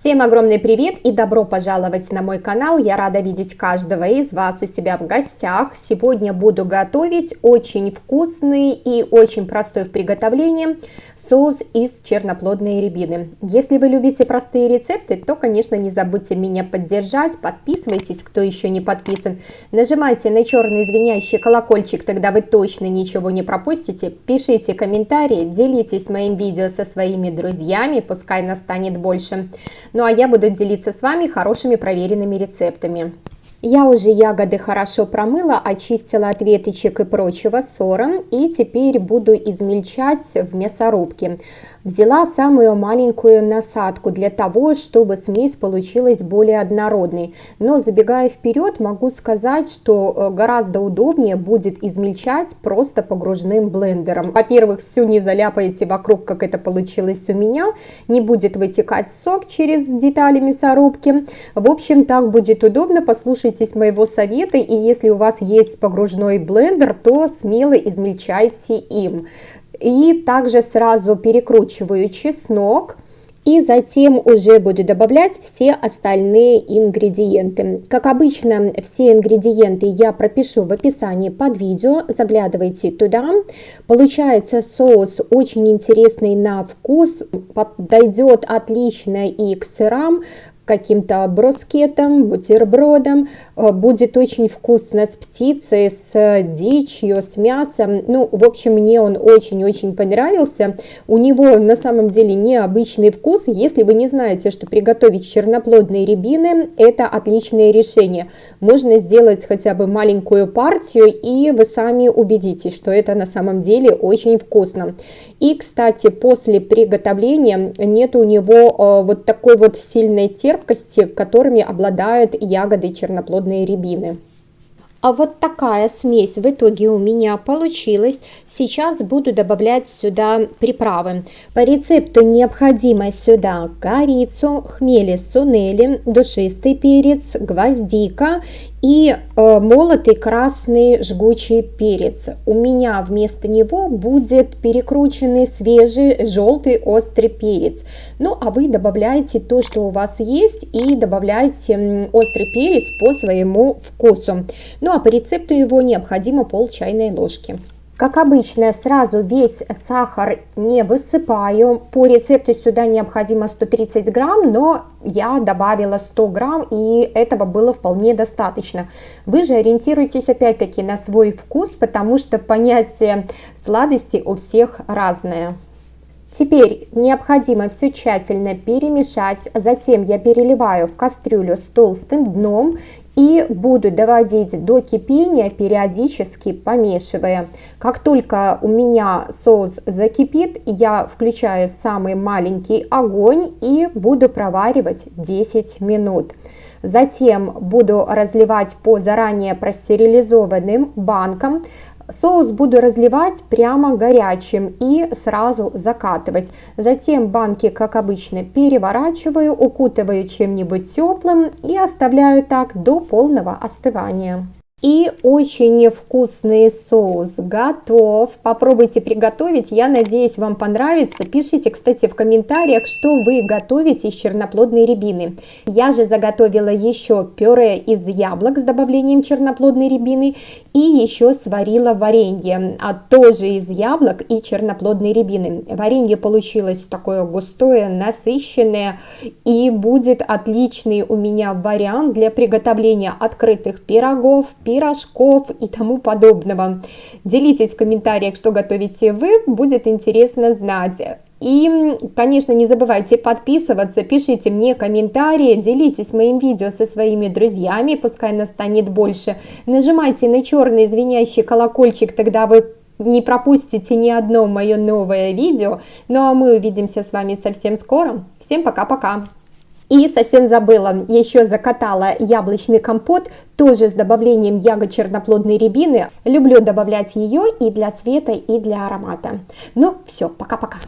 Всем огромный привет и добро пожаловать на мой канал. Я рада видеть каждого из вас у себя в гостях. Сегодня буду готовить очень вкусный и очень простой в приготовлении соус из черноплодной рябины. Если вы любите простые рецепты, то, конечно, не забудьте меня поддержать. Подписывайтесь, кто еще не подписан. Нажимайте на черный звенящий колокольчик, тогда вы точно ничего не пропустите. Пишите комментарии, делитесь моим видео со своими друзьями, пускай нас станет больше. Ну а я буду делиться с вами хорошими проверенными рецептами. Я уже ягоды хорошо промыла, очистила от веточек и прочего ссора и теперь буду измельчать в мясорубке. Взяла самую маленькую насадку для того, чтобы смесь получилась более однородной. Но забегая вперед, могу сказать, что э, гораздо удобнее будет измельчать просто погружным блендером. Во-первых, все не заляпаете вокруг, как это получилось у меня. Не будет вытекать сок через детали мясорубки. В общем, так будет удобно. Послушайтесь моего совета. И если у вас есть погружной блендер, то смело измельчайте им. И также сразу перекручиваю чеснок. И затем уже буду добавлять все остальные ингредиенты. Как обычно, все ингредиенты я пропишу в описании под видео, заглядывайте туда. Получается соус очень интересный на вкус, подойдет отлично и к сырам, каким-то броскетом, бутербродом. Э, будет очень вкусно с птицей, с дичью, с мясом. Ну, в общем, мне он очень-очень понравился. У него на самом деле необычный вкус. Если вы не знаете, что приготовить черноплодные рябины, это отличное решение. Можно сделать хотя бы маленькую партию, и вы сами убедитесь, что это на самом деле очень вкусно. И, кстати, после приготовления нет у него э, вот такой вот сильной терпкости, терпкости, которыми обладают ягоды черноплодные рябины. А вот такая смесь в итоге у меня получилась. Сейчас буду добавлять сюда приправы. По рецепту необходимо сюда корицу, хмели сунели, душистый перец, гвоздика и э, молотый красный жгучий перец. У меня вместо него будет перекрученный свежий желтый острый перец. Ну а вы добавляете то, что у вас есть и добавляйте острый перец по своему вкусу. Ну а по рецепту его необходимо пол чайной ложки. Как обычно, сразу весь сахар не высыпаю. По рецепту сюда необходимо 130 грамм, но я добавила 100 грамм, и этого было вполне достаточно. Вы же ориентируйтесь опять-таки на свой вкус, потому что понятие сладости у всех разное. Теперь необходимо все тщательно перемешать, затем я переливаю в кастрюлю с толстым дном и буду доводить до кипения, периодически помешивая. Как только у меня соус закипит, я включаю самый маленький огонь и буду проваривать 10 минут. Затем буду разливать по заранее простерилизованным банкам. Соус буду разливать прямо горячим и сразу закатывать. Затем банки, как обычно, переворачиваю, укутываю чем-нибудь теплым и оставляю так до полного остывания. И очень вкусный соус готов. Попробуйте приготовить. Я надеюсь, вам понравится. Пишите, кстати, в комментариях, что вы готовите из черноплодной рябины. Я же заготовила еще пюре из яблок с добавлением черноплодной рябины. И еще сварила варенье, а тоже из яблок и черноплодной рябины. Варенье получилось такое густое, насыщенное. И будет отличный у меня вариант для приготовления открытых пирогов, пирожков и тому подобного. Делитесь в комментариях, что готовите вы, будет интересно знать. И, конечно, не забывайте подписываться, пишите мне комментарии, делитесь моим видео со своими друзьями, пускай нас станет больше. Нажимайте на черный звенящий колокольчик, тогда вы не пропустите ни одно мое новое видео. Ну а мы увидимся с вами совсем скоро. Всем пока-пока! И совсем забыла, еще закатала яблочный компот, тоже с добавлением ягод черноплодной рябины. Люблю добавлять ее и для цвета, и для аромата. Ну все, пока-пока.